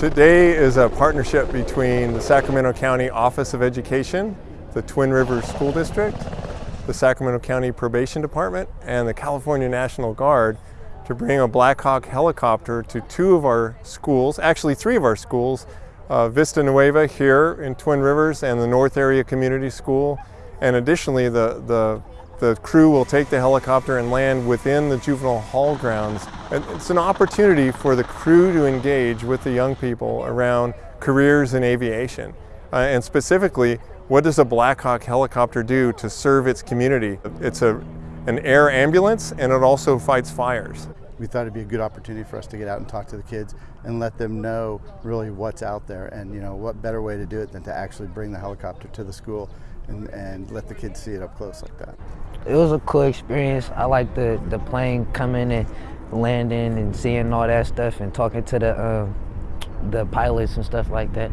Today is a partnership between the Sacramento County Office of Education, the Twin Rivers School District, the Sacramento County Probation Department, and the California National Guard to bring a Black Hawk helicopter to two of our schools, actually three of our schools, uh, Vista Nueva here in Twin Rivers and the North Area Community School. And additionally, the, the, the crew will take the helicopter and land within the juvenile hall grounds. And it's an opportunity for the crew to engage with the young people around careers in aviation. Uh, and specifically, what does a Black Hawk helicopter do to serve its community? It's a, an air ambulance and it also fights fires we thought it'd be a good opportunity for us to get out and talk to the kids and let them know really what's out there and you know what better way to do it than to actually bring the helicopter to the school and, and let the kids see it up close like that. It was a cool experience. I like the, the plane coming and landing and seeing all that stuff and talking to the um, the pilots and stuff like that.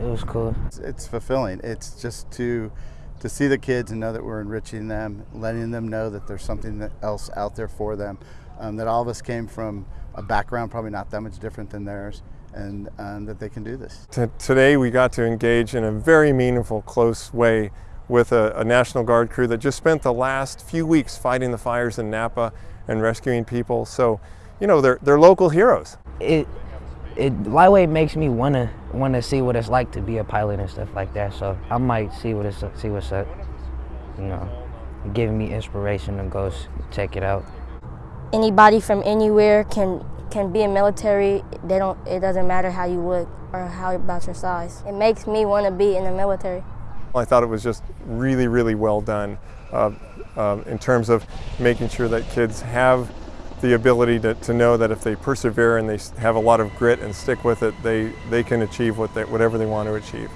It was cool. It's, it's fulfilling. It's just to to see the kids and know that we're enriching them, letting them know that there's something else out there for them, um, that all of us came from a background probably not that much different than theirs, and um, that they can do this. Today we got to engage in a very meaningful, close way with a, a, National Guard crew that just spent the last few weeks fighting the fires in Napa and rescuing people. So, you know, they're, they're local heroes. It, it lightweight makes me wanna wanna see what it's like to be a pilot and stuff like that. So I might see what it's see what's up. You know, giving me inspiration to go check it out. Anybody from anywhere can can be a military. They don't. It doesn't matter how you look or how about your size. It makes me want to be in the military. I thought it was just really, really well done uh, uh, in terms of making sure that kids have the ability to, to know that if they persevere and they have a lot of grit and stick with it, they, they can achieve what they, whatever they want to achieve.